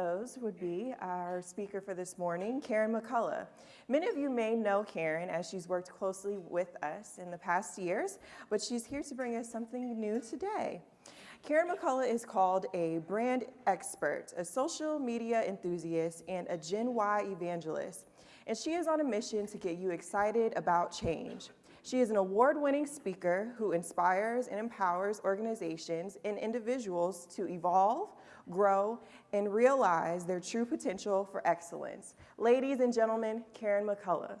those would be our speaker for this morning, Karen McCullough. Many of you may know Karen as she's worked closely with us in the past years, but she's here to bring us something new today. Karen McCullough is called a brand expert, a social media enthusiast, and a Gen Y evangelist. And she is on a mission to get you excited about change. She is an award-winning speaker who inspires and empowers organizations and individuals to evolve, grow, and realize their true potential for excellence. Ladies and gentlemen, Karen McCullough.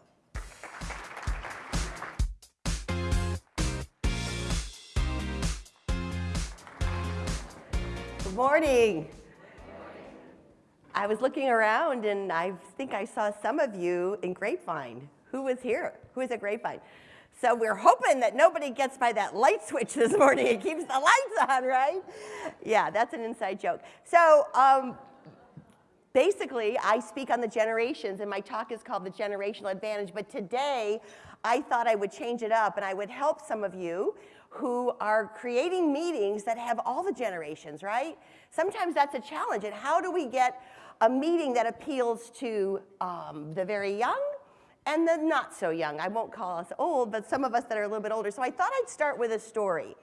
Good morning. I was looking around and I think I saw some of you in Grapevine. Who was here? Who is at Grapevine? So we're hoping that nobody gets by that light switch this morning and keeps the lights on, right? Yeah, that's an inside joke. So um, basically, I speak on the generations, and my talk is called The Generational Advantage. But today, I thought I would change it up, and I would help some of you who are creating meetings that have all the generations, right? Sometimes that's a challenge. And how do we get a meeting that appeals to um, the very young and the not so young. I won't call us old, but some of us that are a little bit older. So I thought I'd start with a story.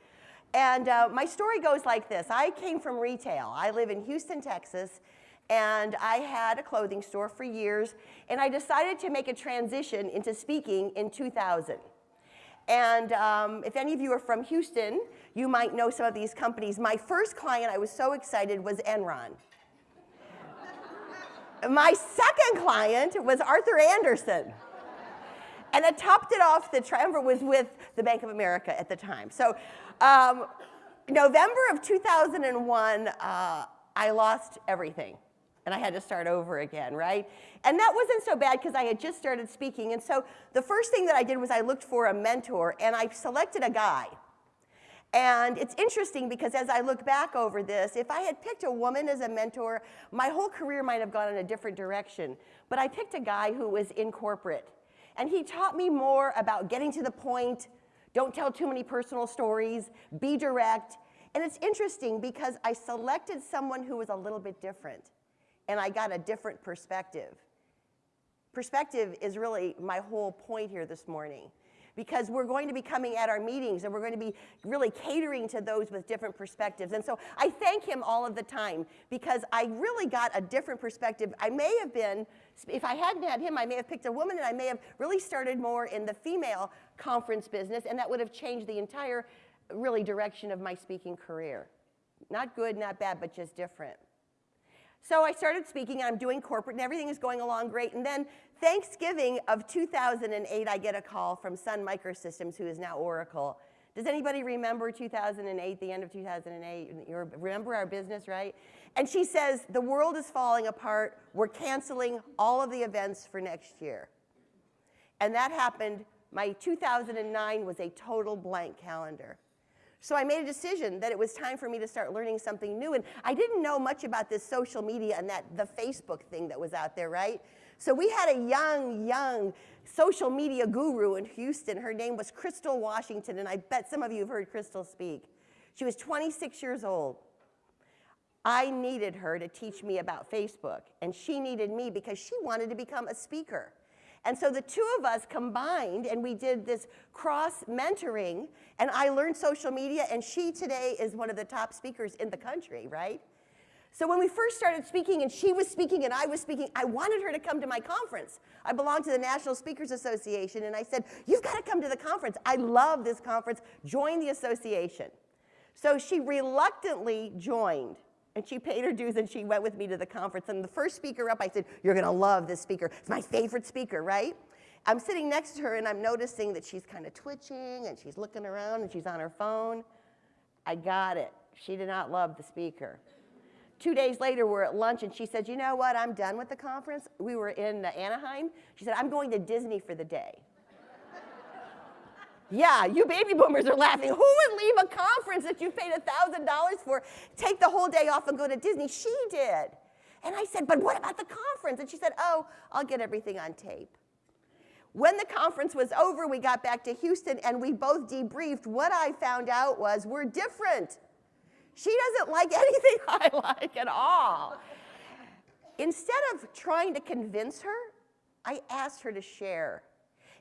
And uh, my story goes like this. I came from retail. I live in Houston, Texas, and I had a clothing store for years, and I decided to make a transition into speaking in 2000. And um, if any of you are from Houston, you might know some of these companies. My first client, I was so excited, was Enron. My second client was Arthur Andersen. And it topped it off, the triumvirate was with the Bank of America at the time. So um, November of 2001, uh, I lost everything. And I had to start over again, right? And that wasn't so bad because I had just started speaking. And so the first thing that I did was I looked for a mentor and I selected a guy. And it's interesting because as I look back over this, if I had picked a woman as a mentor, my whole career might have gone in a different direction. But I picked a guy who was in corporate. And he taught me more about getting to the point, don't tell too many personal stories, be direct. And it's interesting because I selected someone who was a little bit different and I got a different perspective. Perspective is really my whole point here this morning because we're going to be coming at our meetings and we're going to be really catering to those with different perspectives. And so I thank him all of the time because I really got a different perspective. I may have been, if I hadn't had him, I may have picked a woman and I may have really started more in the female conference business and that would have changed the entire really direction of my speaking career. Not good, not bad, but just different. So I started speaking, I'm doing corporate, and everything is going along great. And then Thanksgiving of 2008, I get a call from Sun Microsystems, who is now Oracle. Does anybody remember 2008, the end of 2008? You remember our business, right? And she says, the world is falling apart. We're canceling all of the events for next year. And that happened, my 2009 was a total blank calendar. So I made a decision that it was time for me to start learning something new. And I didn't know much about this social media and that the Facebook thing that was out there, right? So we had a young, young social media guru in Houston. Her name was Crystal Washington, and I bet some of you have heard Crystal speak. She was 26 years old. I needed her to teach me about Facebook, and she needed me because she wanted to become a speaker. And so the two of us combined and we did this cross mentoring and I learned social media and she today is one of the top speakers in the country, right? So when we first started speaking and she was speaking and I was speaking, I wanted her to come to my conference. I belong to the National Speakers Association and I said, you've got to come to the conference. I love this conference. Join the association. So she reluctantly joined. And she paid her dues and she went with me to the conference. And the first speaker up, I said, You're to love this speaker. It's my favorite speaker, right? I'm sitting next to her and I'm noticing that she's kind of twitching and she's looking around and she's on her phone. I got it. She did not love the speaker. Two days later, we're at lunch and she said, You know what? I'm done with the conference. We were in Anaheim. She said, I'm going to Disney for the day. Yeah, you baby boomers are laughing. Who would leave a conference that you paid $1,000 for, take the whole day off and go to Disney? She did. And I said, but what about the conference? And she said, oh, I'll get everything on tape. When the conference was over, we got back to Houston and we both debriefed. What I found out was we're different. She doesn't like anything I like at all. instead of trying to convince her, I asked her to share.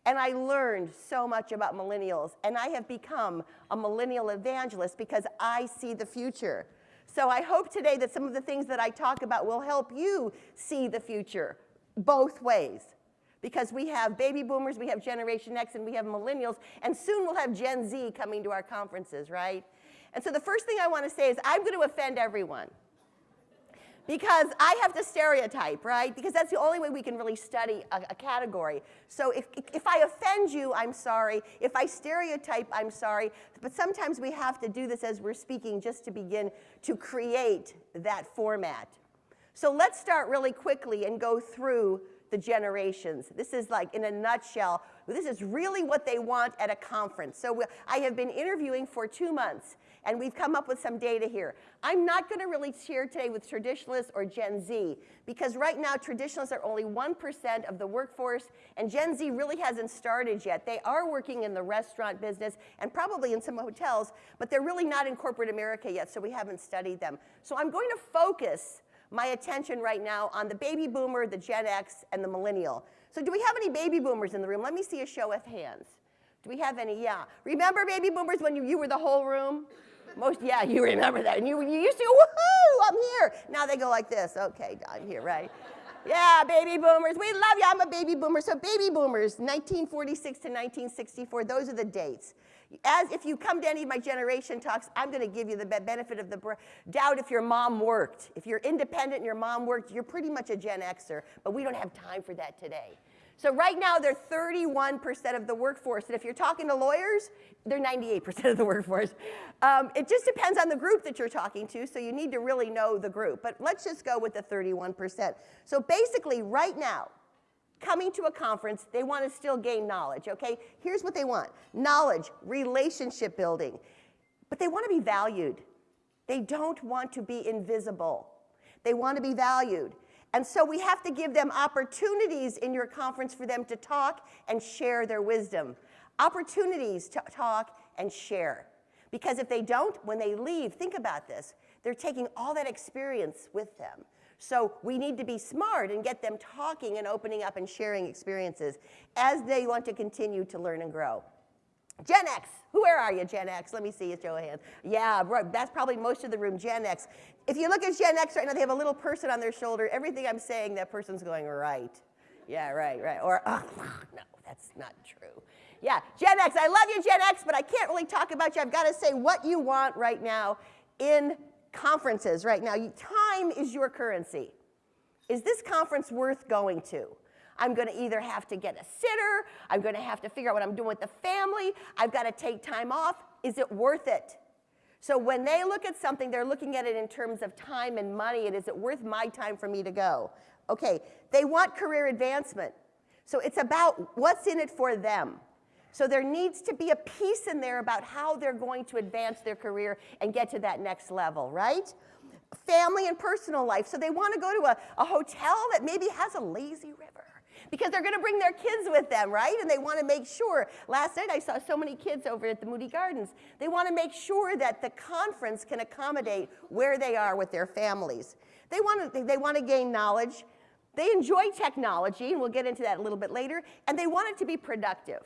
And I learned so much about millennials, and I have become a millennial evangelist because I see the future. So I hope today that some of the things that I talk about will help you see the future both ways. Because we have baby boomers, we have Generation X, and we have millennials, and soon we'll have Gen Z coming to our conferences, right? And so the first thing I want to say is I'm going to offend everyone because I have to stereotype, right? Because that's the only way we can really study a, a, category. So if, if I offend you, I'm sorry. If I stereotype, I'm sorry. But sometimes we have to do this as we're speaking just to begin to create that format. So let's start really quickly and go through the generations. This is like, in a nutshell, this is really what they want at a conference. So I have been interviewing for two months, and we've come up with some data here. I'm not going to really share today with traditionalists or Gen Z, because right now traditionalists are only 1% of the workforce, and Gen Z really hasn't started yet. They are working in the restaurant business and probably in some hotels, but they're really not in corporate America yet, so we haven't studied them. So I'm going to focus my attention right now on the baby boomer, the Gen X, and the millennial. So do we have any baby boomers in the room? Let me see a show of hands. Do we have any? Yeah. Remember baby boomers when you, you were the whole room? Most, yeah, you remember that. And you, you used to, woohoo, I'm here. Now they go like this. Okay, I'm here, right? Yeah, baby boomers. We love you. I'm a baby boomer. So baby boomers, 1946 to 1964, those are the dates. As if you come to any of my generation talks, I'm going to give you the benefit of the doubt if your mom worked. If you're independent and your mom worked, you're pretty much a Gen Xer, but we don't have time for that today. So right now, they're 31% of the workforce. And if you're talking to lawyers, they're 98% of the workforce. Um, it just depends on the group that you're talking to, so you need to really know the group. But let's just go with the 31%. So basically, right now, coming to a conference, they want to still gain knowledge, okay? Here's what they want. Knowledge, relationship building. But they want to be valued. They don't want to be invisible. They want to be valued. And so we have to give them opportunities in your conference for them to talk and share their wisdom. Opportunities to talk and share. Because if they don't, when they leave, think about this, they're taking all that experience with them. So we need to be smart and get them talking and opening up and sharing experiences as they want to continue to learn and grow. Gen X, where are you, Gen X? Let me see you, show of hands. Yeah, that's probably most of the room, Gen X. If you look at Gen X right now, they have a little person on their shoulder. Everything I'm saying, that person's going, right. Yeah, right, right. Or, oh, no, that's not true. Yeah, Gen X, I love you, Gen X, but I can't really talk about you. I've got to say what you want right now in conferences right now. Time is your currency. Is this conference worth going to? I'm going to either have to get a sitter, I'm going to have to figure out what I'm doing with the family, I've got to take time off. Is it worth it? So when they look at something, they're looking at it in terms of time and money, and is it worth my time for me to go? Okay, they want career advancement. So it's about what's in it for them. So there needs to be a piece in there about how they're going to advance their career and get to that next level, right? Family and personal life. So they want to go to a, a hotel that maybe has a lazy river because they're going to bring their kids with them, right? And they want to make sure. Last night I saw so many kids over at the Moody Gardens. They want to make sure that the conference can accommodate where they are with their families. They want to, they want to gain knowledge. They enjoy technology, and we'll get into that a little bit later, and they want it to be productive.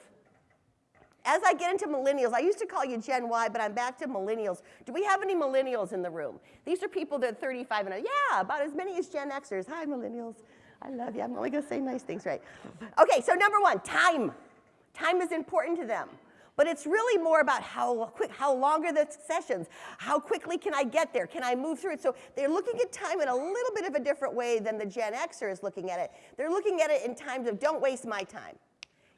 As I get into millennials, I used to call you Gen Y, but I'm back to millennials. Do we have any millennials in the room? These are people that are 35 and yeah, about as many as Gen Xers. Hi, millennials. I love you. I'm only going to say nice things, right? Okay, so number one, time. Time is important to them. But it's really more about how quick, how long are the sessions? How quickly can I get there? Can I move through it? So they're looking at time in a little bit of a different way than the Gen Xer is looking at it. They're looking at it in times of don't waste my time.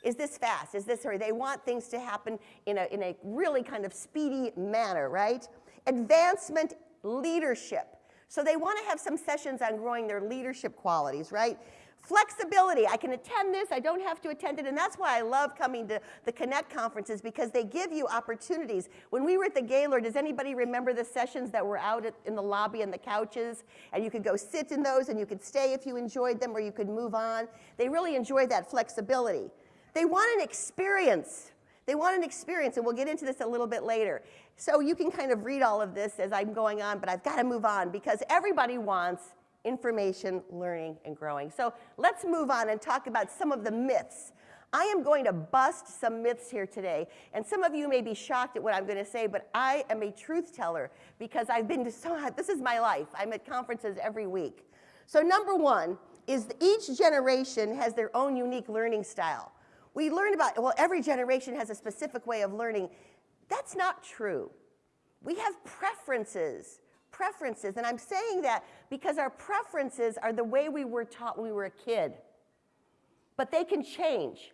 Is this fast? Is this hurry? They want things to happen in a, in a really kind of speedy manner, right? Advancement leadership. So they want to have some sessions on growing their leadership qualities, right? Flexibility, I can attend this, I don't have to attend it, and that's why I love coming to the Connect conferences because they give you opportunities. When we were at the Gaylord, does anybody remember the sessions that were out at, in the lobby and the couches? And you could go sit in those and you could stay if you enjoyed them or you could move on. They really enjoy that flexibility. They want an experience. They want an experience, and we'll get into this a little bit later. So you can kind of read all of this as I'm going on, but I've got to move on because everybody wants information, learning, and growing. So let's move on and talk about some of the myths. I am going to bust some myths here today. And some of you may be shocked at what I'm going to say, but I am a truth teller because I've been to so, this is my life. I'm at conferences every week. So, number one is each generation has their own unique learning style. We learn about, well, every generation has a specific way of learning. That's not true. We have preferences preferences. And I'm saying that because our preferences are the way we were taught when we were a kid. But they can change.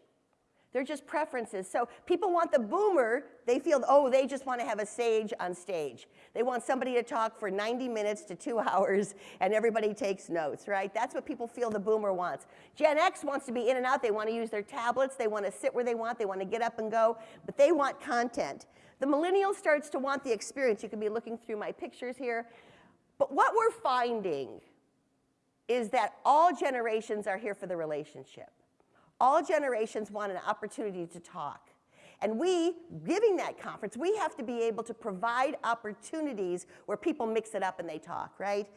They're just preferences. So people want the boomer, they feel, oh, they just want to have a sage on stage. They want somebody to talk for 90 minutes to two hours and everybody takes notes, right? That's what people feel the boomer wants. Gen X wants to be in and out. They want to use their tablets. They want to sit where they want. They want to get up and go, but they want content. The millennial starts to want the experience. You can be looking through my pictures here. But what we're finding is that all generations are here for the relationship. All generations want an opportunity to talk. And we, giving that conference, we have to be able to provide opportunities where people mix it up and they talk, right?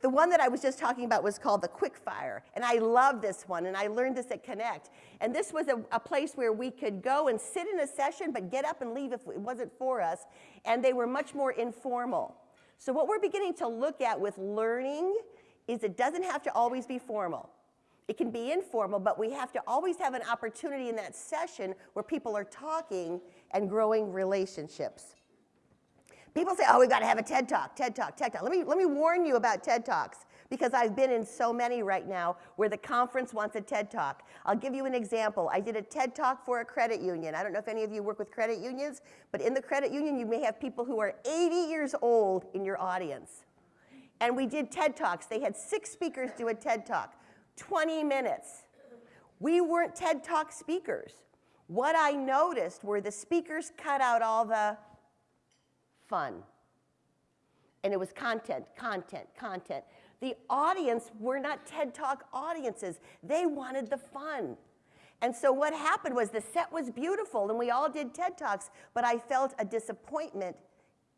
The one that I was just talking about was called the Quick Fire, and I love this one, and I learned this at Connect. And this was a, a, place where we could go and sit in a session, but get up and leave if it wasn't for us, and they were much more informal. So what we're beginning to look at with learning is it doesn't have to always be formal. It can be informal, but we have to always have an opportunity in that session where people are talking and growing relationships. People say, oh, we've got to have a TED Talk, TED Talk, TED Talk. Let me, let me warn you about TED Talks because I've been in so many right now where the conference wants a TED Talk. I'll give you an example. I did a TED Talk for a credit union. I don't know if any of you work with credit unions, but in the credit union, you may have people who are 80 years old in your audience. And we did TED Talks. They had six speakers do a TED Talk. 20 minutes. We weren't TED Talk speakers. What I noticed were the speakers cut out all the fun. And it was content, content, content. The audience were not TED Talk audiences. They wanted the fun. And so what happened was the set was beautiful and we all did TED Talks, but I felt a disappointment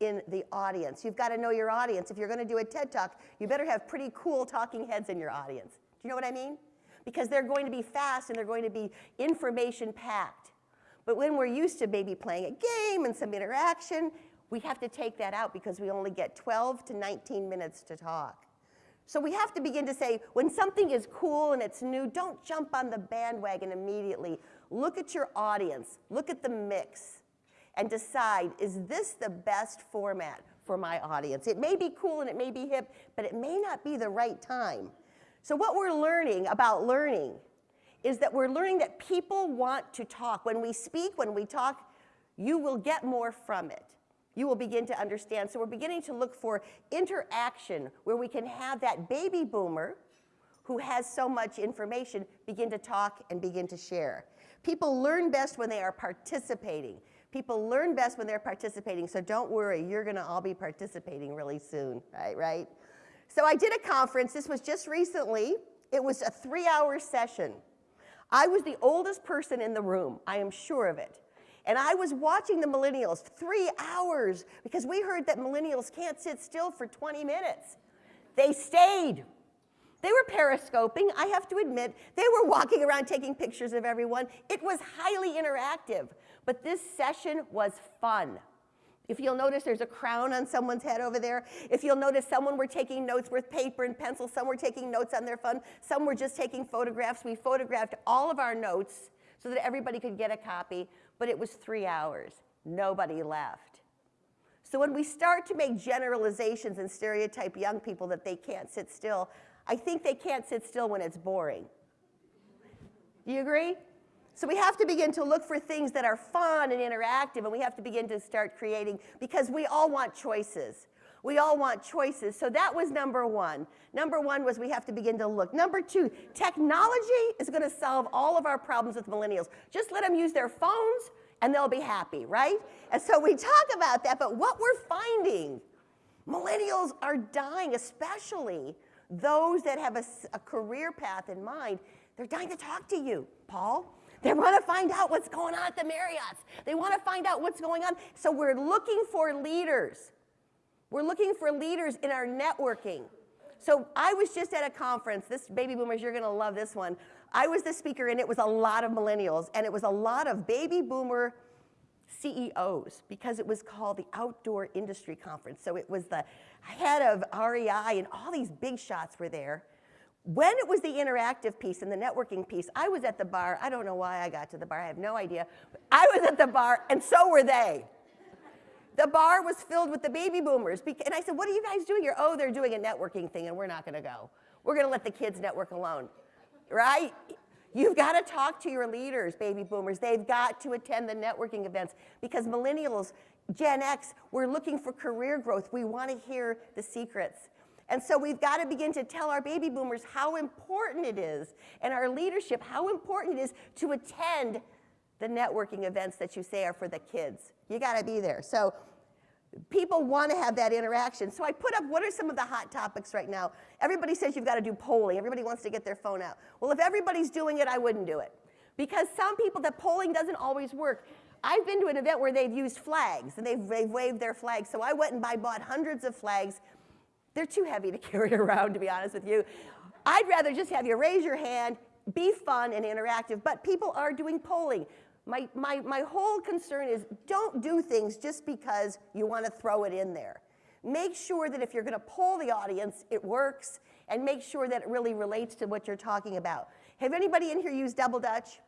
in the audience. You've got to know your audience. If you're going to do a TED Talk, you better have pretty cool talking heads in your audience. Do you know what I mean? Because they're going to be fast and they're going to be information packed. But when we're used to maybe playing a game and some interaction, we have to take that out because we only get 12 to 19 minutes to talk. So we have to begin to say, when something is cool and it's new, don't jump on the bandwagon immediately. Look at your audience, look at the mix, and decide, is this the best format for my audience? It may be cool and it may be hip, but it may not be the right time. So what we're learning about learning is that we're learning that people want to talk. When we speak, when we talk, you will get more from it. You will begin to understand. So we're beginning to look for interaction where we can have that baby boomer who has so much information begin to talk and begin to share. People learn best when they are participating. People learn best when they're participating, so don't worry, you're gonna all be participating really soon, right, right? So I did a conference, this was just recently. It was a three hour session. I was the oldest person in the room, I am sure of it. And I was watching the millennials three hours because we heard that millennials can't sit still for 20 minutes. They stayed. They were periscoping, I have to admit. They were walking around taking pictures of everyone. It was highly interactive, but this session was fun. If you'll notice, there's a crown on someone's head over there. If you'll notice, someone were taking notes with paper and pencil. Some were taking notes on their phone. Some were just taking photographs. We photographed all of our notes so that everybody could get a copy, but it was three hours. Nobody left. So when we start to make generalizations and stereotype young people that they can't sit still, I think they can't sit still when it's boring. Do you agree? So we have to begin to look for things that are fun and interactive, and we have to begin to start creating because we all want choices. We all want choices. So that was number one. Number one was we have to begin to look. Number two, technology is going to solve all of our problems with millennials. Just let them use their phones and they'll be happy, right? And so we talk about that, but what we're finding, millennials are dying, especially those that have a, a career path in mind. They're dying to talk to you, Paul. They want to find out what's going on at the Marriotts. They want to find out what's going on. So we're looking for leaders. We're looking for leaders in our networking. So I was just at a conference. This baby boomers, you're going to love this one. I was the speaker, and it was a lot of millennials, and it was a lot of baby boomer CEOs because it was called the Outdoor Industry Conference. So it was the head of REI, and all these big shots were there. When it was the interactive piece and the networking piece, I was at the bar. I don't know why I got to the bar. I have no idea. I was at the bar, and so were they. The bar was filled with the baby boomers. And I said, What are you guys doing here? Oh, they're doing a networking thing, and we're not going to go. We're going to let the kids network alone. Right? You've got to talk to your leaders, baby boomers. They've got to attend the networking events because millennials, Gen X, we're looking for career growth. We want to hear the secrets. And so we've got to begin to tell our baby boomers how important it is and our leadership how important it is to attend the networking events that you say are for the kids. You got to be there. So people want to have that interaction. So I put up what are some of the hot topics right now. Everybody says you've got to do polling. Everybody wants to get their phone out. Well, if everybody's doing it, I wouldn't do it. Because some people, that polling doesn't always work. I've been to an event where they've used flags and they've, they've waved their flags. So I went and I bought hundreds of flags. They're too heavy to carry around, to be honest with you. I'd rather just have you raise your hand, be fun and interactive, but people are doing polling. My, my, my whole concern is don't do things just because you want to throw it in there. Make sure that if you're going to poll the audience, it works, and make sure that it really relates to what you're talking about. Have anybody in here used Double Dutch?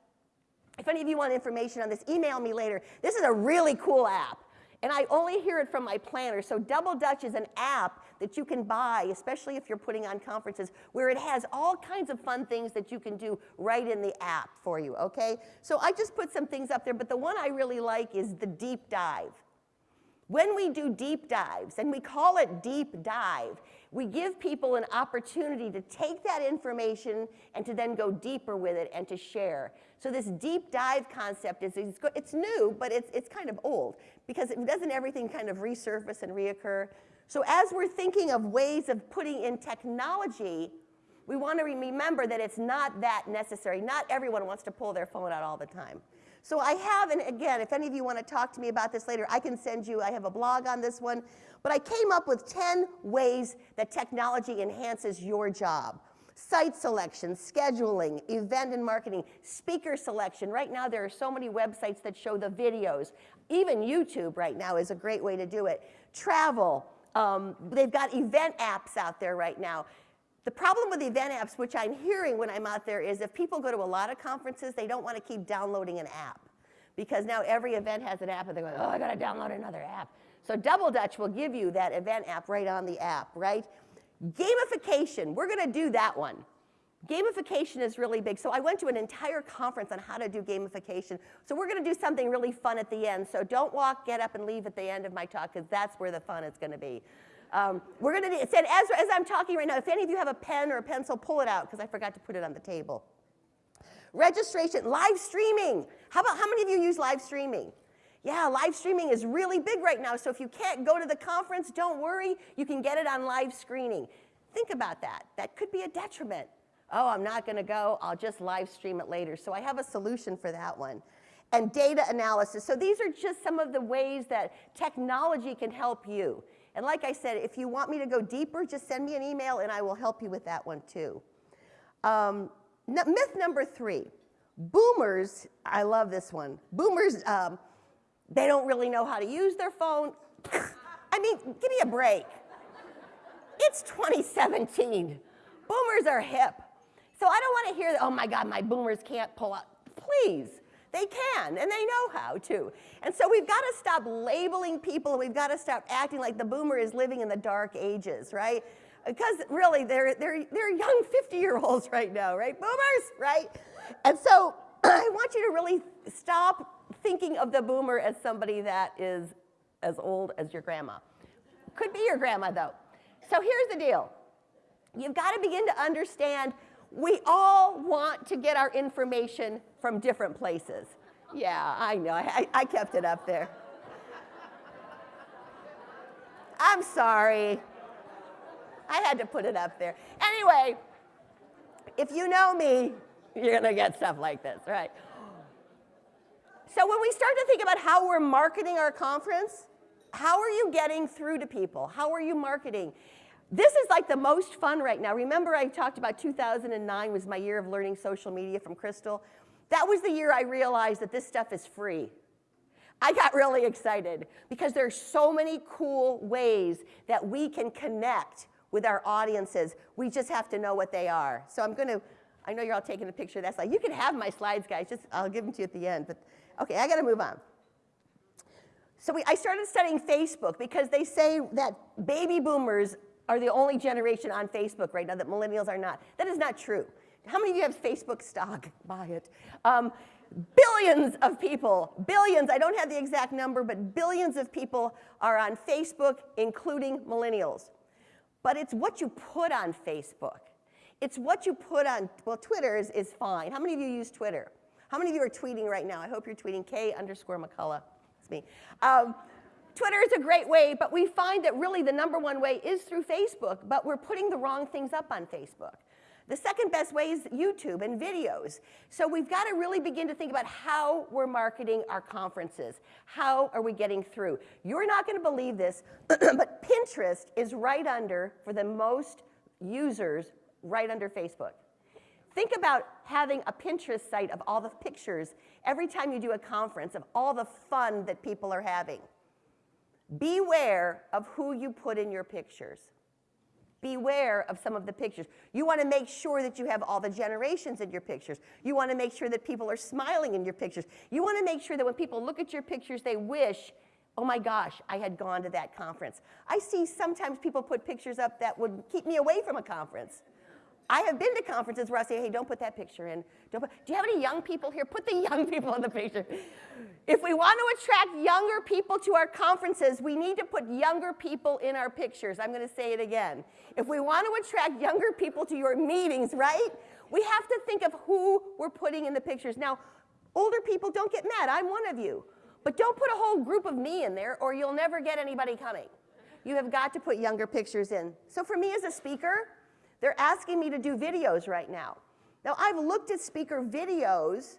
If any of you want information on this, email me later. This is a really cool app. And I only hear it from my planner. So Double Dutch is an app that you can buy, especially if you're putting on conferences, where it has all kinds of fun things that you can do right in the app for you, okay? So I just put some things up there, but the one I really like is the deep dive. When we do deep dives, and we call it deep dive, we give people an opportunity to take that information and to then go deeper with it and to share. So this deep dive concept is, it's new, but it's, it's kind of old because it doesn't everything kind of resurface and reoccur. So as we're thinking of ways of putting in technology, we want to remember that it's not that necessary. Not everyone wants to pull their phone out all the time. So I have, and again, if any of you want to talk to me about this later, I can send you, I have a blog on this one. But I came up with 10 ways that technology enhances your job. Site selection, scheduling, event and marketing, speaker selection. Right now there are so many websites that show the videos. Even YouTube right now is a great way to do it. Travel, um, they've got event apps out there right now. The problem with event apps, which I'm hearing when I'm out there, is if people go to a lot of conferences, they don't want to keep downloading an app. Because now every event has an app, and they're going, oh, I got to download another app. So Double Dutch will give you that event app right on the app, right? Gamification, we're going to do that one. Gamification is really big. So I went to an entire conference on how to do gamification. So we're going to do something really fun at the end. So don't walk, get up, and leave at the end of my talk, because that's where the fun is going to be. Um, we're going to, said, as, as I'm talking right now, if any of you have a pen or a pencil, pull it out, because I forgot to put it on the table. Registration, live streaming. How about, how many of you use live streaming? Yeah, live streaming is really big right now, so if you can't go to the conference, don't worry, you can get it on live screening. Think about that. That could be a detriment. Oh, I'm not going to go, I'll just live stream it later. So I have a solution for that one. And data analysis. So these are just some of the ways that technology can help you. And like I said, if you want me to go deeper, just send me an email and I will help you with that one too. Um, myth number three, boomers, I love this one. Boomers, um, they don't really know how to use their phone. I mean, give me a break. It's 2017. Boomers are hip. So I don't want to hear, oh my God, my boomers can't pull out. Please, they can, and they know how to. And so we've got to stop labeling people, and we've got to stop acting like the boomer is living in the dark ages, right? Because really, they're, they're, they're young 50-year-olds right now, right? Boomers, right? And so I want you to really stop thinking of the boomer as somebody that is as old as your grandma. Could be your grandma, though. So here's the deal. You've got to begin to understand we all want to get our information from different places. Yeah, I know. I, I kept it up there. I'm sorry. I had to put it up there. Anyway, if you know me, you're going to get stuff like this, right? So when we start to think about how we're marketing our conference, how are you getting through to people? How are you marketing? This is like the most fun right now. Remember I talked about 2009 was my year of learning social media from Crystal? That was the year I realized that this stuff is free. I got really excited because there's so many cool ways that we can connect with our audiences. We just have to know what they are. So I'm going to, I know you're all taking a picture of that slide. You can have my slides, guys. Just I'll give them to you at the end. But okay, I got to move on. So we, I started studying Facebook because they say that baby boomers are the only generation on Facebook right now, that millennials are not. That is not true. How many of you have Facebook stock? Buy it. Um, billions of people, billions, I don't have the exact number, but billions of people are on Facebook, including millennials. But it's what you put on Facebook. It's what you put on, well, Twitter is, is fine. How many of you use Twitter? How many of you are tweeting right now? I hope you're tweeting K underscore McCullough. It's me. Um, Twitter is a great way, but we find that really the number one way is through Facebook, but we're putting the wrong things up on Facebook. The second best way is YouTube and videos. So we've got to really begin to think about how we're marketing our conferences. How are we getting through? You're not going to believe this, but Pinterest is right under, for the most users, right under Facebook. Think about having a Pinterest site of all the pictures every time you do a conference of all the fun that people are having. Beware of who you put in your pictures. Beware of some of the pictures. You want to make sure that you have all the generations in your pictures. You want to make sure that people are smiling in your pictures. You want to make sure that when people look at your pictures, they wish, oh my gosh, I had gone to that conference. I see sometimes people put pictures up that would keep me away from a conference. I have been to conferences where I say, hey, don't put that picture in. Don't put, do you have any young people here? Put the young people in the picture. If we want to attract younger people to our conferences, we need to put younger people in our pictures. I'm going to say it again. If we want to attract younger people to your meetings, right? We have to think of who we're putting in the pictures. Now, older people, don't get mad. I'm one of you. But don't put a whole group of me in there or you'll never get anybody coming. You have got to put younger pictures in. So for me as a speaker, they're asking me to do videos right now. Now, I've looked at speaker videos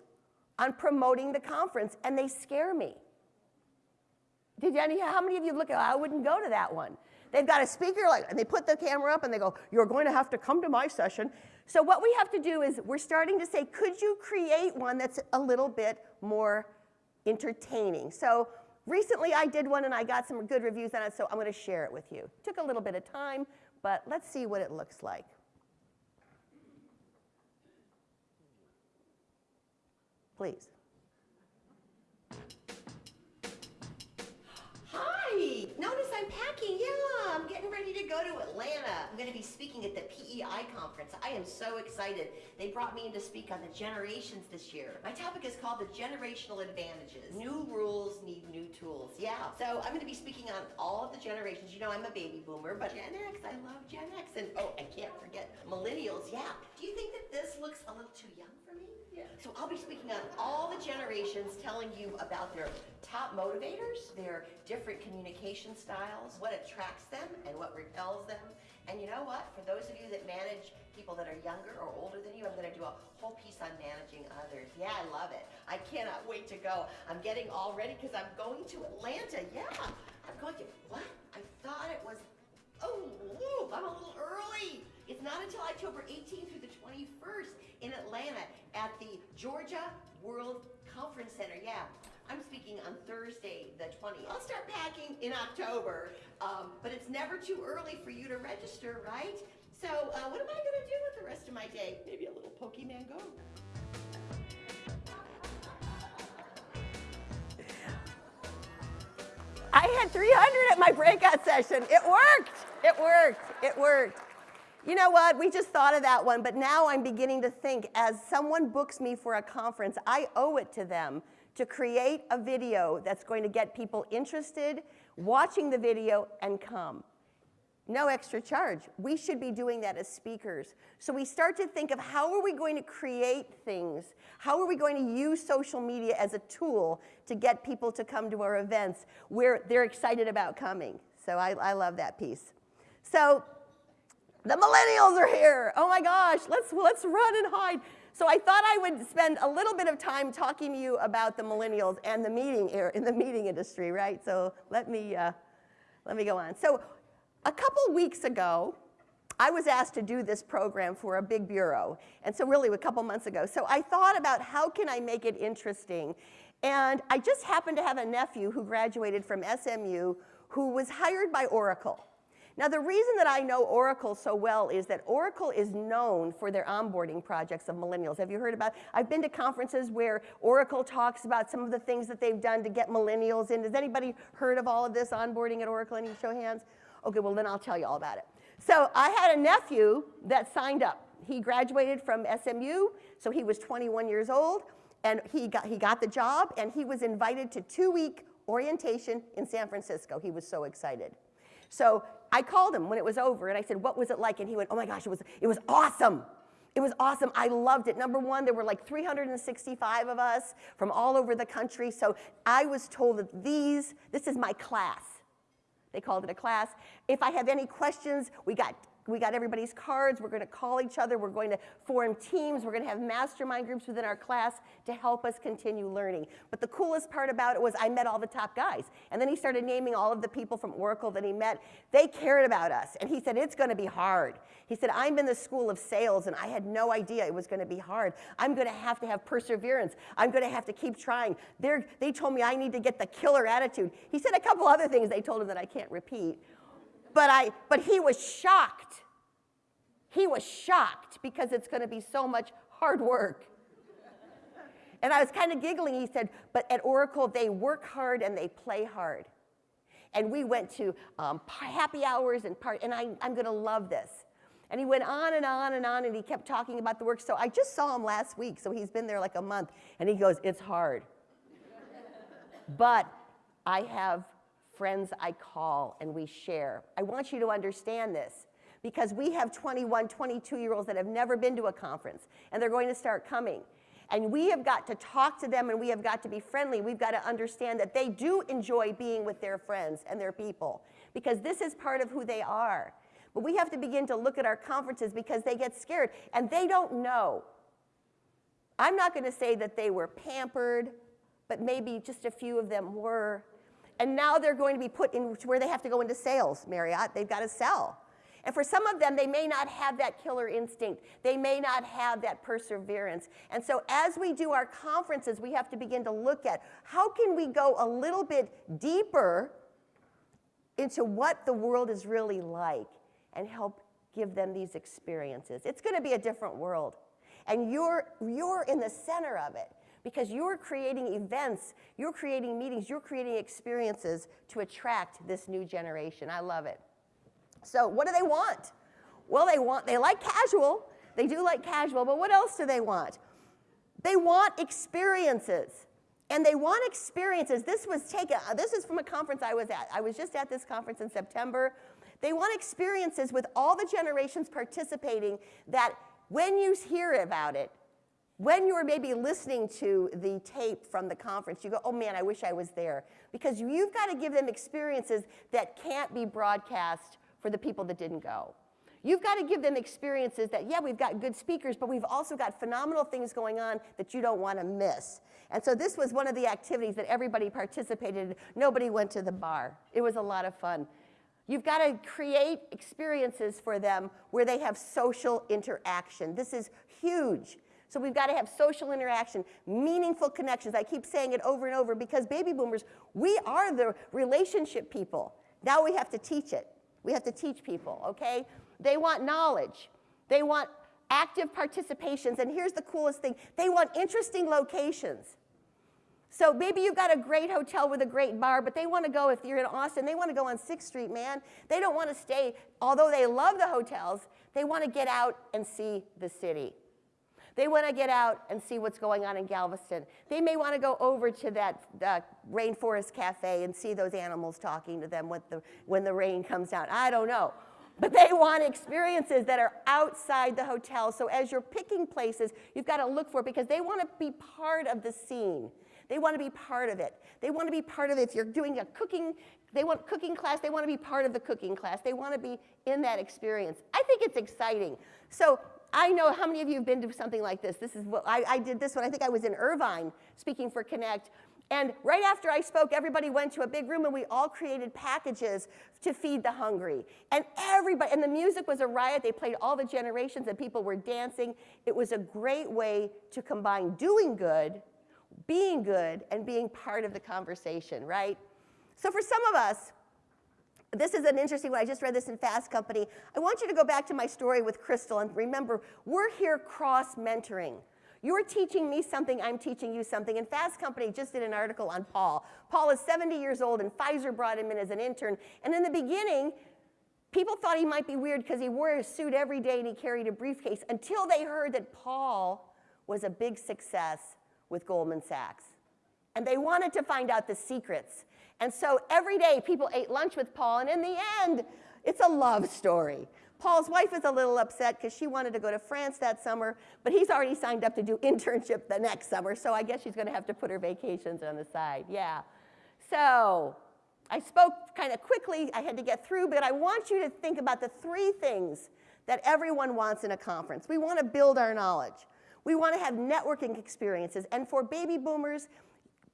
on promoting the conference, and they scare me. Did any, how many of you look at, I wouldn't go to that one. They've got a speaker, like, and they put the camera up and they go, you're going to have to come to my session. So what we have to do is we're starting to say, could you create one that's a little bit more entertaining? So recently I did one and I got some good reviews on it, so I'm going to share it with you. It took a little bit of time, but let's see what it looks like. Please. Notice I'm packing, yeah, I'm getting ready to go to Atlanta. I'm gonna be speaking at the PEI conference. I am so excited. They brought me in to speak on the generations this year. My topic is called the generational advantages. New rules need new tools, yeah. So I'm gonna be speaking on all of the generations. You know, I'm a baby boomer, but Gen X, I love Gen X. And oh, I can't forget millennials, yeah. Do you think that this looks a little too young for me? So I'll be speaking on all the generations, telling you about their top motivators, their different communication styles, what attracts them and what repels them. And you know what? For those of you that manage people that are younger or older than you, I'm going to do a whole piece on managing others. Yeah, I love it. I cannot wait to go. I'm getting all ready because I'm going to Atlanta. Yeah, I'm going to, what? I thought it was, oh, I'm a little early. It's not until October 18th through the 21st in Atlanta at the Georgia World Conference Center. Yeah, I'm speaking on Thursday, the 20th. I'll start packing in October, um, but it's never too early for you to register, right? So uh, what am I going to do with the rest of my day? Maybe a little Pokemon Go. I had 300 at my breakout session. It worked. It worked. It worked. You know what? We just thought of that one, but now I'm beginning to think as someone books me for a conference, I owe it to them to create a video that's going to get people interested, watching the video, and come. No extra charge. We should be doing that as speakers. So we start to think of how are we going to create things? How are we going to use social media as a tool to get people to come to our events where they're excited about coming? So I, I love that piece. So the millennials are here. Oh my gosh, let's, let's run and hide. So I thought I would spend a little bit of time talking to you about the millennials and the meeting in the meeting industry, right? So let me, uh, let me go on. So a couple weeks ago, I was asked to do this program for a big bureau, and so really a couple months ago. So I thought about how can I make it interesting, and I just happened to have a nephew who graduated from SMU who was hired by Oracle. Now the reason that I know Oracle so well is that Oracle is known for their onboarding projects of millennials. Have you heard about, I've been to conferences where Oracle talks about some of the things that they've done to get millennials in. Has anybody heard of all of this onboarding at Oracle? Any show hands? Okay, well then I'll tell you all about it. So I had a nephew that signed up. He graduated from SMU, so he was 21 years old, and he got, he got the job, and he was invited to two-week orientation in San Francisco. He was so excited. So I called him when it was over, and I said, what was it like? And he went, oh my gosh, it was, it was awesome. It was awesome. I loved it. Number one, there were like 365 of us from all over the country. So I was told that these, this is my class. They called it a class. If I have any questions, we got we got everybody's cards. We're going to call each other. We're going to form teams. We're going to have mastermind groups within our class to help us continue learning. But the coolest part about it was I met all the top guys. And then he started naming all of the people from Oracle that he met. They cared about us. And he said, it's going to be hard. He said, I'm in the school of sales and I had no idea it was going to be hard. I'm going to have to have perseverance. I'm going to have to keep trying. They're, they told me I need to get the killer attitude. He said a couple other things they told him that I can't repeat. But, I, but he was shocked. He was shocked because it's going to be so much hard work. And I was kind of giggling. He said, but at Oracle, they work hard and they play hard. And we went to um, happy hours and part, and I, I'm going to love this. And he went on and on and on, and he kept talking about the work. So I just saw him last week, so he's been there like a month, and he goes, it's hard. but I have friends I call and we share. I want you to understand this because we have 21, 22 year olds that have never been to a conference and they're going to start coming. And we have got to talk to them and we have got to be friendly. We've got to understand that they do enjoy being with their friends and their people because this is part of who they are. But we have to begin to look at our conferences because they get scared and they don't know. I'm not going to say that they were pampered, but maybe just a few of them were. And now they're going to be put in where they have to go into sales, Marriott. They've got to sell. And for some of them, they may not have that killer instinct. They may not have that perseverance. And so as we do our conferences, we have to begin to look at how can we go a little bit deeper into what the world is really like and help give them these experiences. It's going to be a different world. And you're, you're in the center of it because you're creating events, you're creating meetings, you're creating experiences to attract this new generation. I love it. So what do they want? Well, they want, they like casual. They do like casual, but what else do they want? They want experiences. And they want experiences. This was taken, this is from a conference I was at. I was just at this conference in September. They want experiences with all the generations participating that when you hear about it, when you're maybe listening to the tape from the conference, you go, oh man, I wish I was there. Because you've got to give them experiences that can't be broadcast for the people that didn't go. You've got to give them experiences that, yeah, we've got good speakers, but we've also got phenomenal things going on that you don't want to miss. And so this was one of the activities that everybody participated in. Nobody went to the bar. It was a lot of fun. You've got to create experiences for them where they have social interaction. This is huge. So we've got to have social interaction, meaningful connections. I keep saying it over and over because baby boomers, we are the relationship people. Now we have to teach it. We have to teach people, okay? They want knowledge. They want active participations. And here's the coolest thing. They want interesting locations. So maybe you've got a great hotel with a great bar, but they want to go, if you're in Austin, they want to go on 6th Street, man. They don't want to stay, although they love the hotels, they want to get out and see the city. They want to get out and see what's going on in Galveston. They may want to go over to that uh, Rainforest Cafe and see those animals talking to them when the, when the rain comes down. I don't know. But they want experiences that are outside the hotel. So as you're picking places, you've got to look for it because they want to be part of the scene. They want to be part of it. They want to be part of it. If you're doing a cooking, they want cooking class, they want to be part of the cooking class. They want to be in that experience. I think it's exciting. So I know how many of you have been to something like this. This is what I, I did this one. I think I was in Irvine speaking for Connect. And right after I spoke, everybody went to a big room and we all created packages to feed the hungry. And everybody, and the music was a riot. They played all the generations and people were dancing. It was a great way to combine doing good, being good, and being part of the conversation, right? So for some of us, this is an interesting one. I just read this in Fast Company. I want you to go back to my story with Crystal and remember, we're here cross mentoring. You're teaching me something, I'm teaching you something. And Fast Company just did an article on Paul. Paul is 70 years old, and Pfizer brought him in as an intern. And in the beginning, people thought he might be weird because he wore a suit every day and he carried a briefcase until they heard that Paul was a big success with Goldman Sachs. And they wanted to find out the secrets. And so every day people ate lunch with Paul, and in the end, it's a love story. Paul's wife is a little upset because she wanted to go to France that summer, but he's already signed up to do internship the next summer, so I guess she's going to have to put her vacations on the side. Yeah. So I spoke kind of quickly. I had to get through, but I want you to think about the three things that everyone wants in a conference. We want to build our knowledge. We want to have networking experiences. And for baby boomers,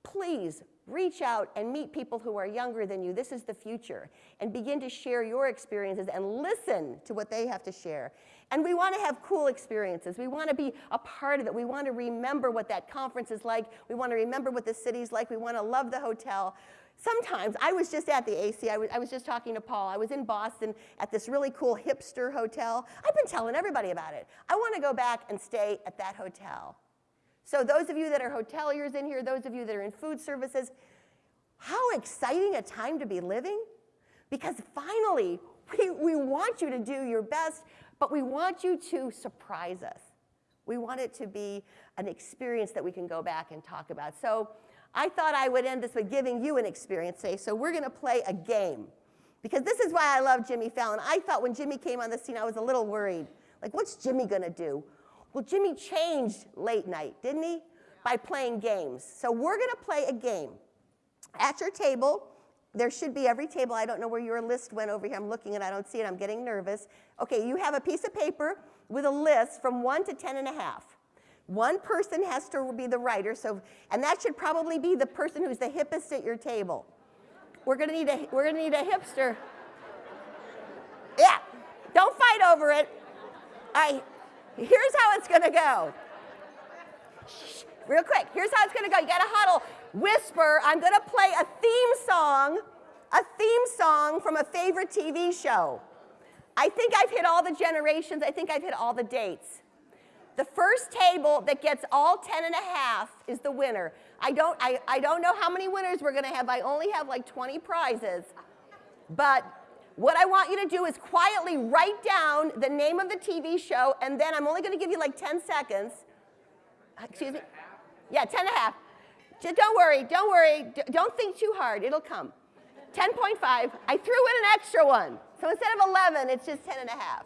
please reach out and meet people who are younger than you. This is the future. And begin to share your experiences and listen to what they have to share. And we want to have cool experiences. We want to be a part of it. We want to remember what that conference is like. We want to remember what the city's like. We want to love the hotel. Sometimes, I was just at the AC, I was, I was just talking to Paul. I was in Boston at this really cool hipster hotel. I've been telling everybody about it. I want to go back and stay at that hotel. So those of you that are hoteliers in here, those of you that are in food services, how exciting a time to be living. Because finally, we, we want you to do your best, but we want you to surprise us. We want it to be an experience that we can go back and talk about. So I thought I would end this with giving you an experience today. So we're going to play a game. Because this is why I love Jimmy Fallon. I thought when Jimmy came on the scene, I was a little worried. Like, what's Jimmy going to do? Well, Jimmy changed late night, didn't he? By playing games. So we're going to play a game. At your table, there should be every table. I don't know where your list went over here. I'm looking and I don't see it. I'm getting nervous. Okay, you have a piece of paper with a list from 1 to 10 and a half. One person has to be the writer, so, and that should probably be the person who's the hippest at your table. We're gonna need a, we're gonna need a hipster. Yeah, don't fight over it. Right, Here's how it's gonna go. Shh, real quick, here's how it's gonna go. You gotta huddle, whisper. I'm gonna play a theme song, a theme song from a favorite TV show. I think I've hit all the generations. I think I've hit all the dates. The first table that gets all 10 and a half is the winner. I don't, I, I don't know how many winners we're gonna have. I only have like 20 prizes. But what I want you to do is quietly write down the name of the TV show, and then I'm only going to give you like 10 seconds. Excuse me? Yeah, 10 and a half. Just don't worry, don't worry. don't think too hard. It'll come. 10.5. I threw in an extra one. So instead of 11, it's just 10 and a half.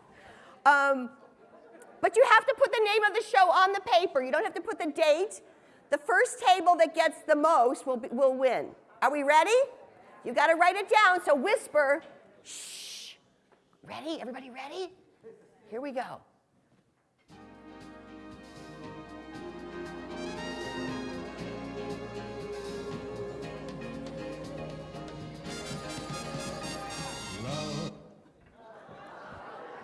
Um, but you have to put the name of the show on the paper. You don't have to put the date. The first table that gets the most will, be, will win. Are we ready? You got to write it down, so whisper Shh. Ready? Everybody ready? Here we go.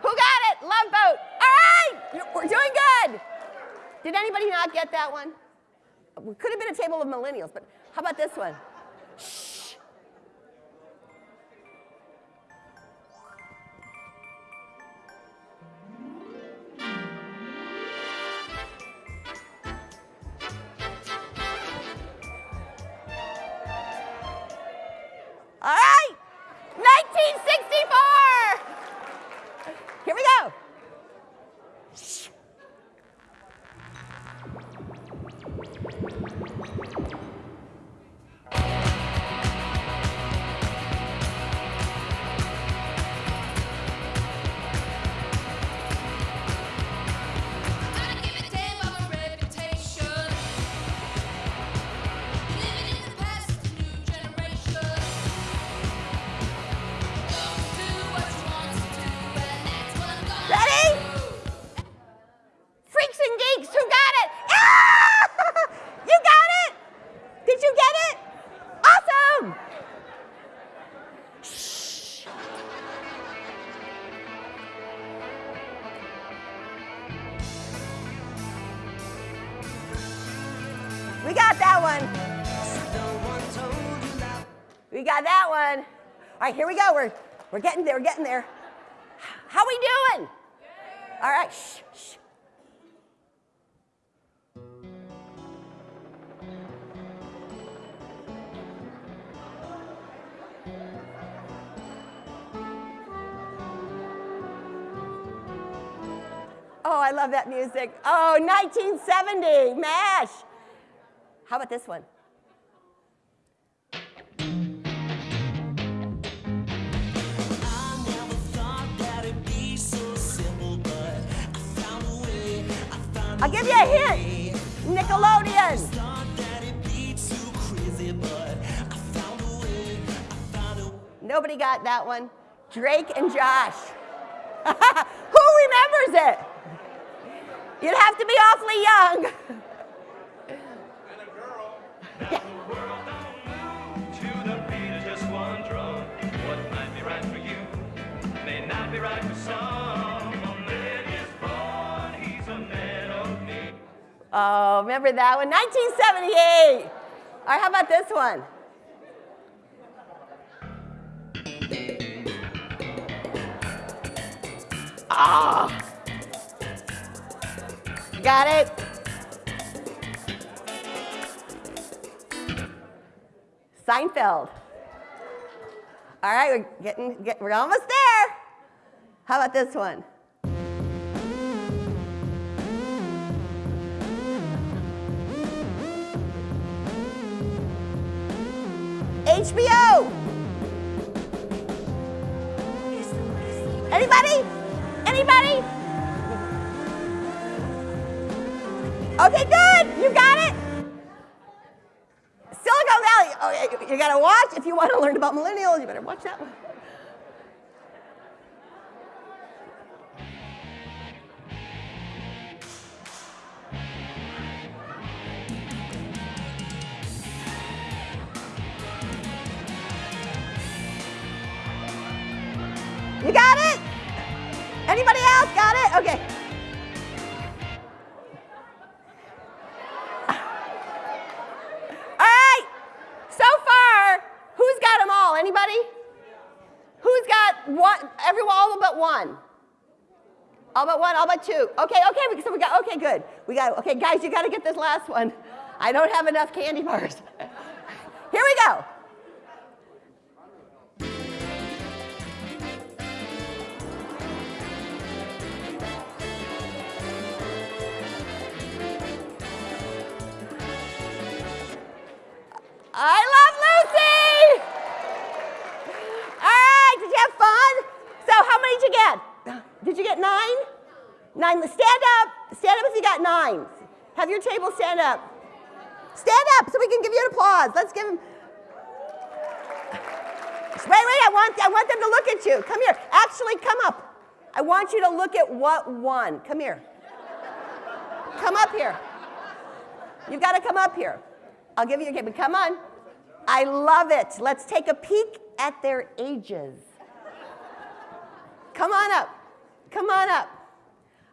Who got it? Love boat. All right, we're doing good. Did anybody not get that one? We could have been a table of millennials, but how about this one? One. We got that one. All right, here we go. We're, we're getting there, we're getting there. How we doing? All right, shh, shh. Oh, I love that music. Oh, 1970, MASH. How about this one? I'll give you a hint. Nickelodeon. Nobody got that one. Drake and Josh. Who remembers it? You'd have to be awfully young. Oh, remember that one? 1978. All right, how about this one? Ah. Got it? Seinfeld. All right, we're getting, get, we're almost there. How about this one? HBO. If you want to learn about millennials, you better watch that one. Two. Okay, okay, so we got, okay, good. We got, okay, guys, you got to get this last one. I don't have enough candy bars. Here we go. I love Lucy! All right, did you have fun? So how many did you get? Did you get nine? Nine, stand up. Stand up if you got nine. Have your table stand up. Stand up so we can give you an applause. Let's give them. Wait, wait, I want, I want them to look at you. Come here. Actually, come up. I want you to look at what won. Come here. Come up here. You've got to come up here. I'll give you a game, but come on. I love it. Let's take a peek at their ages. Come on up. Come on up.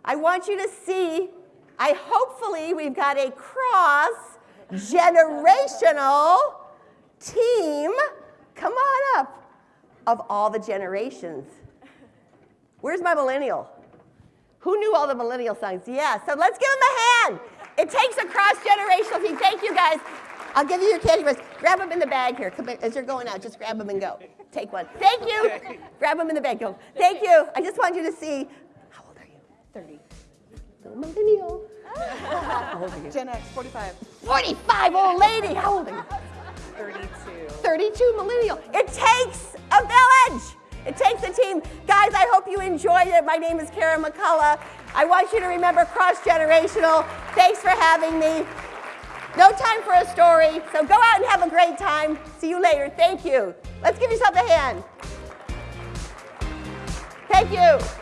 I want you to see, I hopefully we've got a cross generational team. Come on up of all the generations. Where's my millennial? Who knew all the millennial songs? Yeah, so let's give them a hand. It takes a cross-generational team. Thank you, guys. I'll give you your candy bars. Grab them in the bag here. Come, as you're going out, just grab them and go. Take one. Thank you. Grab them in the bag. Go. Thank you. I just want you to see. How old are you? 30. Little millennial. Ah. How old are you? Gen X, 45. 45, old lady. How old are you? 32. 32 millennial. It takes a village. It takes a team. Guys, I hope you enjoyed it. My name is Karen McCullough. I want you to remember cross-generational. Thanks for having me. No time for a story, so go out and have a great time. See you later. Thank you. Let's give yourself a hand. Thank you.